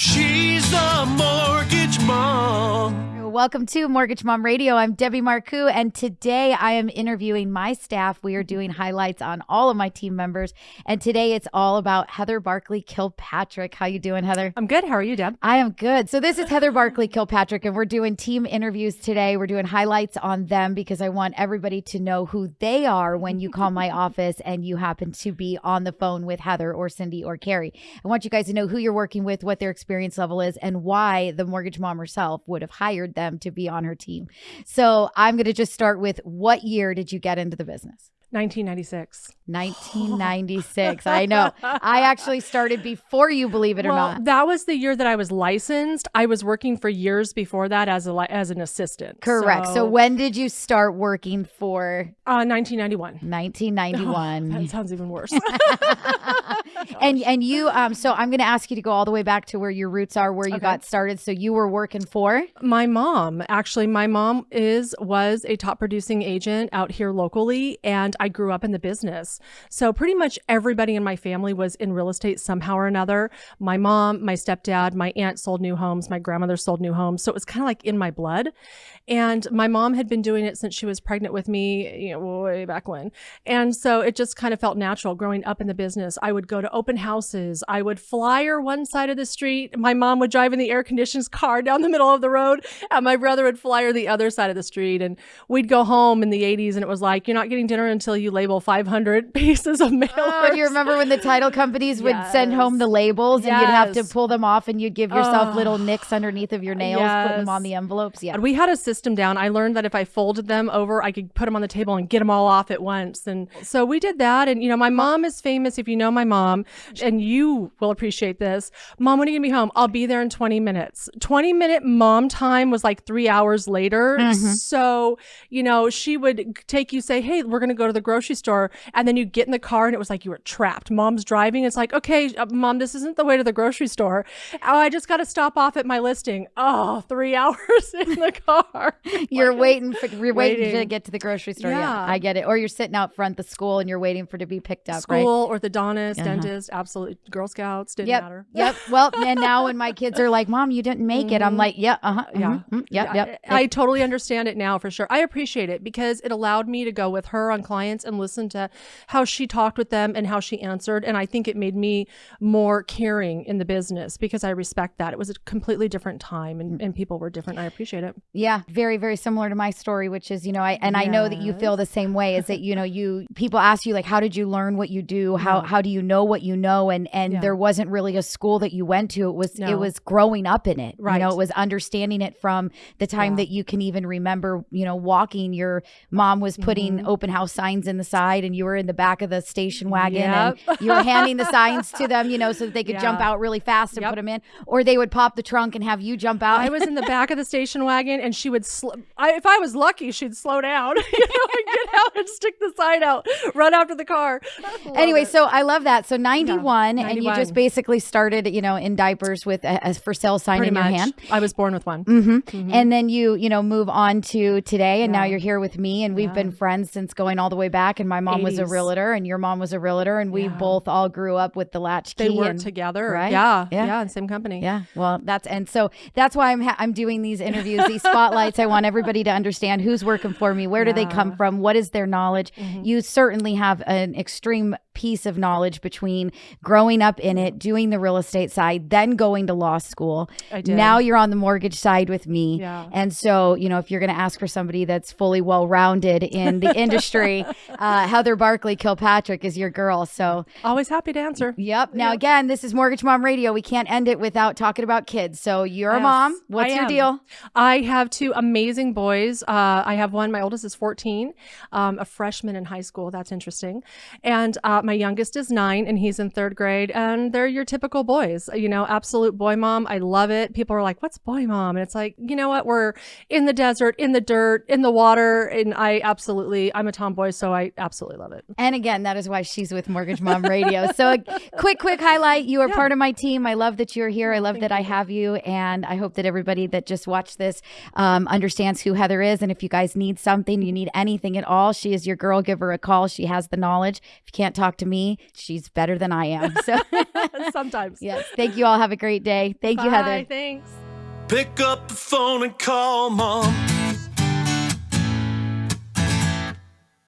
Mom. Welcome to Mortgage Mom Radio. I'm Debbie Marcoux, and today I am interviewing my staff. We are doing highlights on all of my team members, and today it's all about Heather Barkley Kilpatrick. How you doing, Heather? I'm good. How are you, Deb? I am good. So this is Heather Barkley Kilpatrick, and we're doing team interviews today. We're doing highlights on them because I want everybody to know who they are when you call my office and you happen to be on the phone with Heather or Cindy or Carrie. I want you guys to know who you're working with, what their experience level is, and why the mortgage mom herself would have hired them to be on her team. So I'm going to just start with what year did you get into the business? 1996. 1996. I know. I actually started before you, believe it or not. that was the year that I was licensed. I was working for years before that as a as an assistant. Correct. So, when did you start working for Uh, 1991. 1991? That sounds even worse. and and you um so I'm going to ask you to go all the way back to where your roots are, where you Okay. got started. So you were working for my mom, actually, my mom is was a top producing agent out here locally, and I grew up in the business. So pretty much everybody in my family was in real estate somehow or another. My mom, my stepdad, my aunt sold new homes, my grandmother sold new homes. So it was kind of like in my blood. And my mom had been doing it since she was pregnant with me, you know, way back when. And so it just kind of felt natural growing up in the business. I would go to open houses. I would flyer one side of the street. My mom would drive in the air conditioned car down the middle of the road, and my brother would flyer the other side of the street. And we'd go home in the 80s, and it was like, you're not getting dinner until you label 500 pieces of mail. Oh, do you remember when the title companies would send home the labels and you'd have to pull them off and you'd give yourself Oh. little nicks underneath of your nails, putting them on the envelopes? Yeah. We had a system down. I learned that if I folded them over, I could put them on the table and get them all off at once. And so we did that. And, you know, my mom is famous. If you know my mom, and you will appreciate this, mom, when are you going to be home? I'll be there in 20 minutes. 20 minute mom time was like three hours later. Mhm. So, you know, she would take you, say, Hey, we're going to go to the grocery store. And then you get in the car and it was like you were trapped. Mom's driving. It's like, okay, uh, mom, this isn't the way to the grocery store. Oh, I just got to stop off at my listing. Oh, three hours in the car. You're waiting for you're waiting, to get to the grocery store. Yeah. Yeah. I get it. Or you're sitting out front the school and you're waiting for it to be picked up, right? School, orthodontist, Uh-huh. dentist, absolutely. Girl Scouts, didn't Yep. matter. Yep. Well, and now when my kids are like, "Mom, you didn't make it," I'm Mhm. like, "Yeah, uh huh, Yeah. yeah, yep, Yeah, yep." I, I totally understand it now for sure. I appreciate it because it allowed me to go with her on clients and listen to how she talked with them and how she answered. And I think it made me more caring in the business because I respect that. It was a completely different time and, and people were different. I appreciate it. Yeah, very, very similar to my story, which is, you know, I and I know that you feel the same way. Is that you know, you people ask you like, how did you learn what you do? How Yeah. how do you know what you know? And and Yeah. there wasn't really a school that you went to. It was it was growing up in it. You know, Right. it was understanding it from the time Yeah. that you can even remember. You know, walking. Your mom was putting Mhm. open house signs in the side, and you were in the back of the station wagon, Yep. and you were handing the signs to them. You know, so that they could jump out really fast and Yep. put them in, or they would pop the trunk and have you jump out. I was in the back of the station wagon, and she would. Sl- I, if I was lucky, she'd slow down. you know, I'd get out and stick the sign out, run after the car. Anyway, it. so I love that. So 91, and you just basically started, you know, in diapers with a, a for sale sign pretty in your much. hand. I was born with one. hmm And then you, you know, move on to today, and now you're here with me, and we've Yeah. been friends since going all the way back. And my mom was a realtor, and your mom was a realtor, and we Yeah. both all grew up with the latchkey. They worked and, together, right? Yeah, Yeah. yeah, same company. Yeah, well, that's and so that's why I'm ha- I'm doing these interviews, these spotlights. I want everybody to understand who's working for me, where do they come from, what is their knowledge. Mhm. You certainly have an extreme piece of knowledge between growing up in it, doing the real estate side, then going to law school. I did. Now you're on the mortgage side with me. Yeah. And so, you know, if you're going to ask for somebody that's fully well rounded in the industry, uh, Heather Barkley Kilpatrick is your girl. So, Always happy to answer. Yep. Now, again, this is Mortgage Mom Radio. We can't end it without talking about kids. So, you're a mom. What's your deal? I have two amazing boys. Uh, I have one, my oldest is 14, um, a freshman in high school. That's interesting. And uh, my youngest is nine and he's in third grade. And they're your typical boys, you know, absolute boy mom. I love it. People are like, what's boy mom? And it's like, you know what? We're in the desert, in the dirt, in the water. And I absolutely, I'm a tomboy, so I absolutely love it. And again, that is why she's with Mortgage Mom Radio. So, a quick, quick highlight. You are part of my team. I love that you're here. I love that I have you. And I hope that everybody that just watched this um, understands who Heather is. And if you guys need something, you need anything at all, she is your girl. Give her a call. She has the knowledge. If you can't talk talk to me, she's better than I am. So, Sometimes. yes. Thank you all. Have a great day. Thank you, Bye. Heather. Thanks. Pick up the phone and call mom.